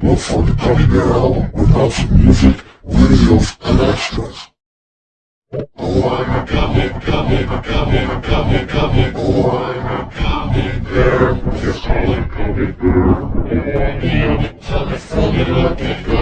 Look for the Gummy Bear album with lots of music, videos, and extras. Oh, I'm a gummy, gummy, gummy, gummy, gummy. Oh, I'm a gummy bear. Just call it gummy bear. Oh, I'm a funny, funny looking gummy